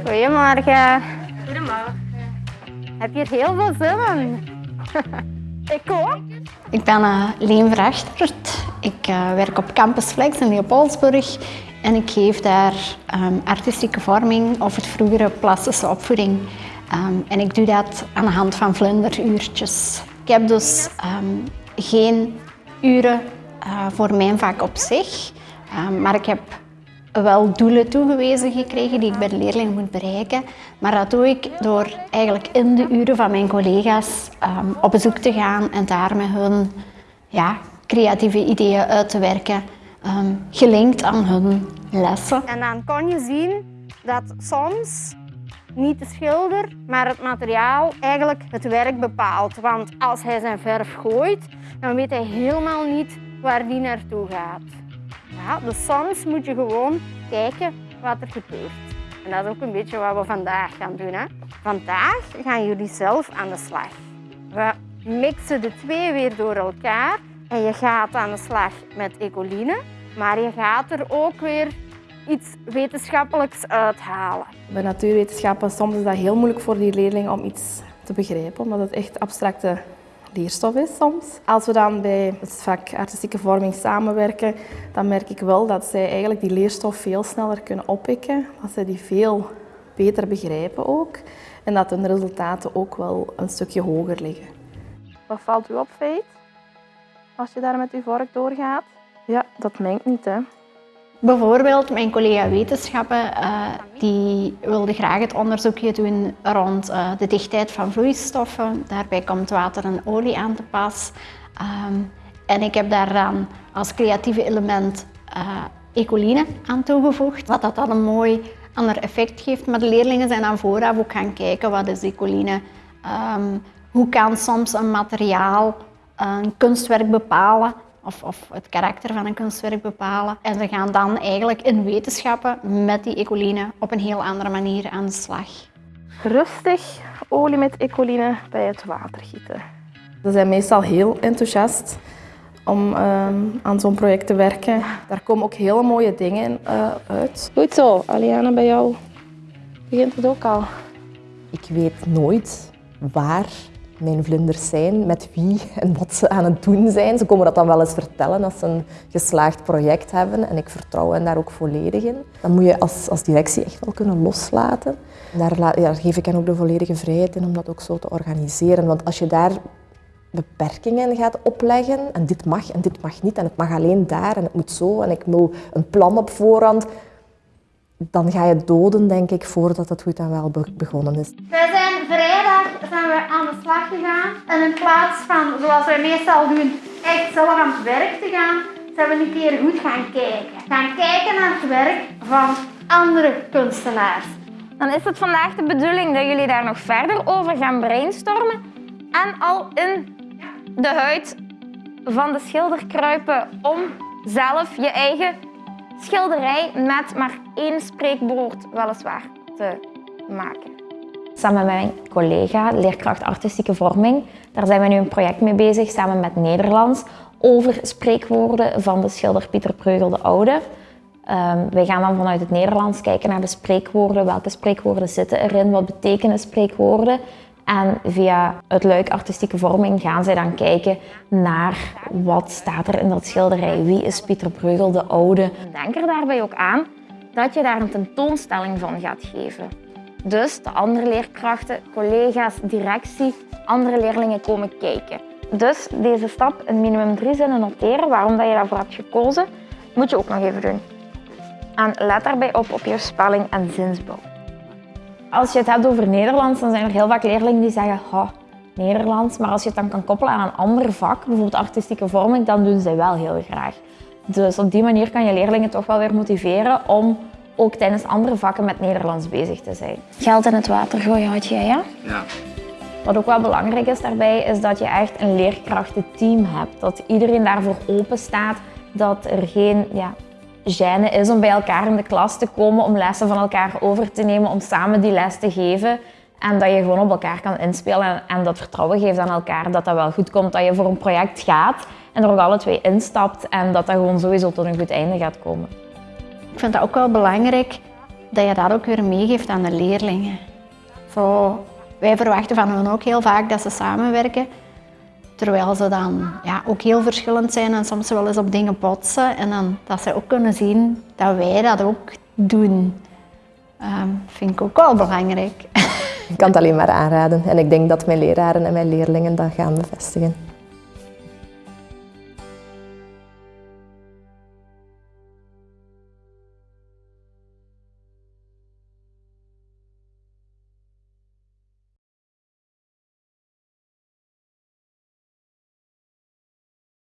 Goedemorgen. Goedemorgen. Heb je er heel veel zin in? Ik ook. Ik ben uh, Leen Vrachtert. Ik uh, werk op Campus Flex in Leopoldsburg en ik geef daar um, artistieke vorming of het vroegere plastische opvoeding. Um, en ik doe dat aan de hand van vlinderuurtjes. Ik heb dus um, geen uren uh, voor mijn vak op zich, maar ik heb wel doelen toegewezen gekregen die ik bij de leerlingen moet bereiken. Maar dat doe ik door eigenlijk in de uren van mijn collega's um, op bezoek te gaan en daar met hun ja, creatieve ideeën uit te werken, um, gelinkt aan hun lessen. En dan kon je zien dat soms niet de schilder, maar het materiaal eigenlijk het werk bepaalt. Want als hij zijn verf gooit, dan weet hij helemaal niet waar die naartoe gaat. Ja, dus soms moet je gewoon kijken wat er gebeurt. En dat is ook een beetje wat we vandaag gaan doen. Hè. Vandaag gaan jullie zelf aan de slag. We mixen de twee weer door elkaar en je gaat aan de slag met ecoline, maar je gaat er ook weer iets wetenschappelijks uithalen. Bij natuurwetenschappen soms is dat heel moeilijk voor die leerlingen om iets te begrijpen, omdat het echt abstracte leerstof is soms. Als we dan bij het vak artistieke vorming samenwerken, dan merk ik wel dat zij eigenlijk die leerstof veel sneller kunnen oppikken, dat zij die veel beter begrijpen ook en dat hun resultaten ook wel een stukje hoger liggen. Wat valt u op, Feit, als je daar met uw vork doorgaat? Ja, dat mengt niet, hè. Bijvoorbeeld mijn collega wetenschappen uh, die wilde graag het onderzoekje doen rond uh, de dichtheid van vloeistoffen. Daarbij komt water en olie aan te pas. Um, en ik heb daar dan als creatieve element uh, ecoline aan toegevoegd, wat dat dan een mooi ander effect geeft. Maar de leerlingen zijn dan vooraf ook gaan kijken wat is ecoline. Um, hoe kan soms een materiaal een kunstwerk bepalen of, of, het karakter van een kunstwerk bepalen. En ze gaan dan eigenlijk in wetenschappen met die ecoline op een heel andere manier aan de slag. Rustig olie met ecoline bij het water gieten. Ze zijn meestal heel enthousiast om um, aan zo'n project te werken. Daar komen ook hele mooie dingen uh, uit. Goed zo, Aliana, bij jou begint het ook al. Ik weet nooit waar mijn vlinders zijn, met wie en wat ze aan het doen zijn. Ze komen dat dan wel eens vertellen als ze een geslaagd project hebben en ik vertrouw hen daar ook volledig in. Dan moet je als, als directie echt wel kunnen loslaten. Daar, daar geef ik hen ook de volledige vrijheid in om dat ook zo te organiseren. Want als je daar beperkingen gaat opleggen en dit mag en dit mag niet en het mag alleen daar en het moet zo en ik wil een plan op voorhand, dan ga je doden, denk ik, voordat het goed en wel begonnen is. We aan de slag gegaan en in plaats van, zoals wij meestal doen, echt zelf aan het werk te gaan, zijn we een keer goed gaan kijken. Gaan kijken naar het werk van andere kunstenaars. Dan is het vandaag de bedoeling dat jullie daar nog verder over gaan brainstormen en al in de huid van de schilder kruipen om zelf je eigen schilderij met maar één spreekwoord weliswaar te maken. Samen met mijn collega, leerkracht artistieke vorming, daar zijn we nu een project mee bezig samen met Nederlands over spreekwoorden van de schilder Pieter Preugel de Oude. Um, wij gaan dan vanuit het Nederlands kijken naar de spreekwoorden, welke spreekwoorden zitten erin, wat betekenen spreekwoorden en via het luik artistieke vorming gaan zij dan kijken naar wat staat er in dat schilderij. Wie is Pieter Breugel de Oude? Denk er daarbij ook aan dat je daar een tentoonstelling van gaat geven. Dus de andere leerkrachten, collega's, directie, andere leerlingen komen kijken. Dus deze stap in minimum drie zinnen noteren, waarom dat je daarvoor hebt gekozen, moet je ook nog even doen. En let daarbij op op je spelling en zinsbouw. Als je het hebt over Nederlands, dan zijn er heel vaak leerlingen die zeggen ha, Nederlands. Maar als je het dan kan koppelen aan een ander vak, bijvoorbeeld artistieke vorming, dan doen ze wel heel graag. Dus op die manier kan je leerlingen toch wel weer motiveren om ook tijdens andere vakken met Nederlands bezig te zijn. Geld in het water gooien had jij, ja? Ja. Wat ook wel belangrijk is daarbij, is dat je echt een leerkrachtenteam hebt. Dat iedereen daarvoor open staat, dat er geen ja, gêne is om bij elkaar in de klas te komen, om lessen van elkaar over te nemen, om samen die les te geven. En dat je gewoon op elkaar kan inspelen en, dat vertrouwen geeft aan elkaar dat dat wel goed komt, dat je voor een project gaat en er ook alle twee instapt en dat dat gewoon sowieso tot een goed einde gaat komen. Ik vind dat ook wel belangrijk dat je dat ook weer meegeeft aan de leerlingen. Zo, wij verwachten van hen ook heel vaak dat ze samenwerken. Terwijl ze dan ja, ook heel verschillend zijn en soms wel eens op dingen botsen. En dan, dat ze ook kunnen zien dat wij dat ook doen. Um, vind ik ook wel belangrijk. Ik kan het alleen maar aanraden. En ik denk dat mijn leraren en mijn leerlingen dat gaan bevestigen.